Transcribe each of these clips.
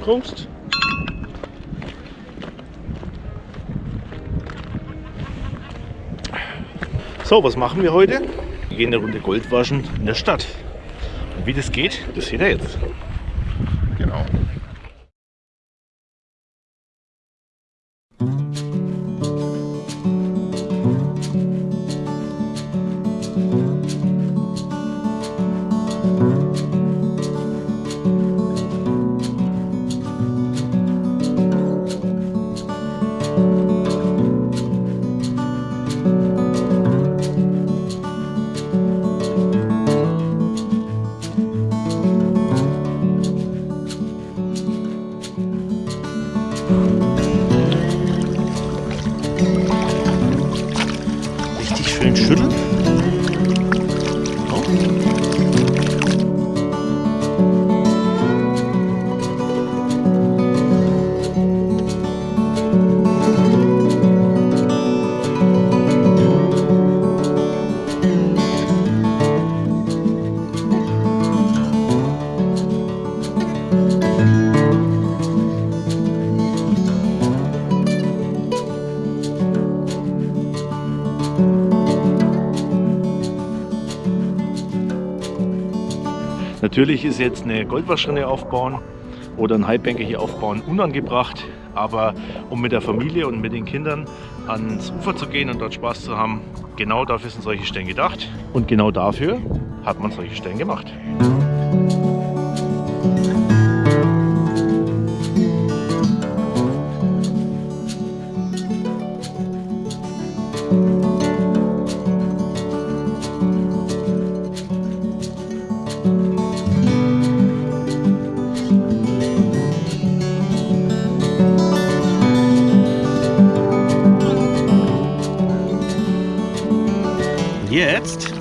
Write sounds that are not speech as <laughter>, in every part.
Prost. So, was machen wir heute? Wir gehen eine Runde Gold waschen in der Stadt. Und wie das geht, das seht ihr jetzt. Genau. Richtig Natürlich ist jetzt eine Goldwaschrinne aufbauen oder einen Highbanker hier aufbauen unangebracht, aber um mit der Familie und mit den Kindern ans Ufer zu gehen und dort Spaß zu haben, genau dafür sind solche Stellen gedacht und genau dafür hat man solche Stellen gemacht. Jetzt,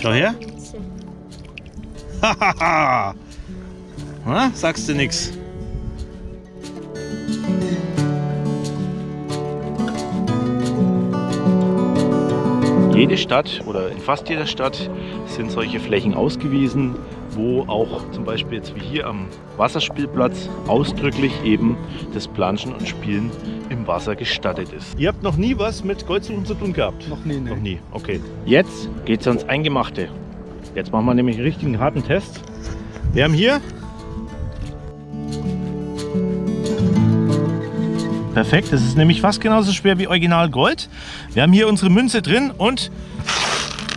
schau her, hahaha, <laughs> sagst du nix. Jede Stadt oder in fast jeder Stadt sind solche Flächen ausgewiesen, wo auch zum Beispiel jetzt wie hier am Wasserspielplatz ausdrücklich eben das Planschen und Spielen im Wasser gestattet ist. Ihr habt noch nie was mit Goldsuchen zu tun gehabt? Noch nie, ne? Noch nie, okay. Jetzt geht's ans Eingemachte. Jetzt machen wir nämlich einen richtigen harten Test. Wir haben hier Perfekt, das ist nämlich fast genauso schwer wie Original Gold. Wir haben hier unsere Münze drin und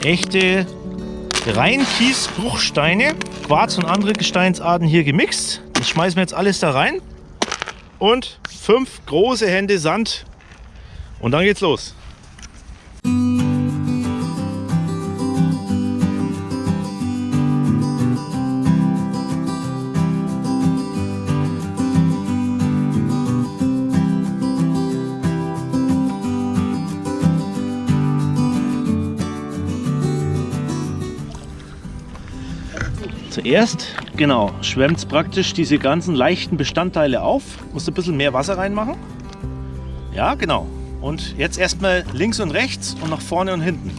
echte Reinkiesbruchsteine, Quarz und andere Gesteinsarten hier gemixt. Das schmeißen wir jetzt alles da rein und fünf große Hände Sand und dann geht's los. Zuerst, genau, schwemmt praktisch diese ganzen leichten Bestandteile auf. Musst ein bisschen mehr Wasser reinmachen. Ja, genau. Und jetzt erstmal links und rechts und nach vorne und hinten.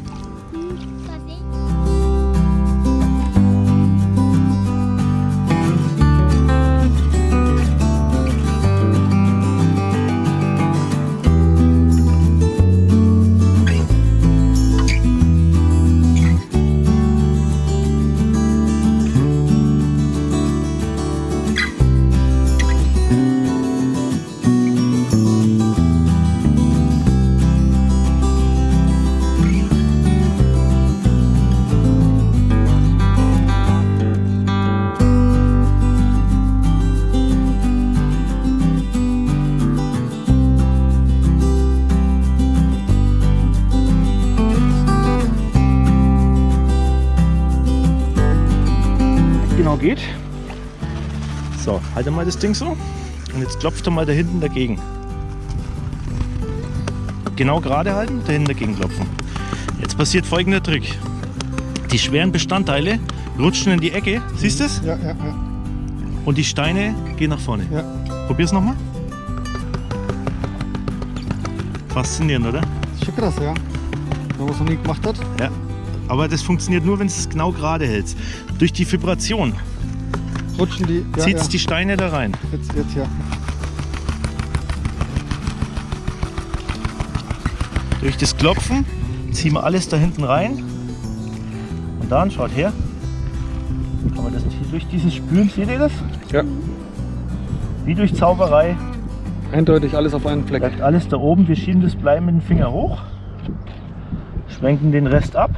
Genau geht. So, halte mal das Ding so und jetzt klopft er mal da hinten dagegen. Genau gerade halten, da hinten dagegen klopfen. Jetzt passiert folgender Trick. Die schweren Bestandteile rutschen in die Ecke, siehst du es? Ja, ja, ja. Und die Steine gehen nach vorne. ja. Probier's nochmal. Faszinierend, oder? Ist schon krass, ja. Wenn man es noch nie gemacht hat. Ja. Aber das funktioniert nur, wenn du es genau gerade hältst. Durch die Vibration rutschen die. Ja, zieht ja. die Steine da rein. Jetzt, jetzt ja. Durch das Klopfen ziehen wir alles da hinten rein. Und dann, schaut her, kann man das hier durch dieses Spülen, seht ihr das? Ja. Wie durch Zauberei Eindeutig alles auf einen Fleck. bleibt alles da oben. Wir schieben das Blei mit dem Finger hoch, schwenken den Rest ab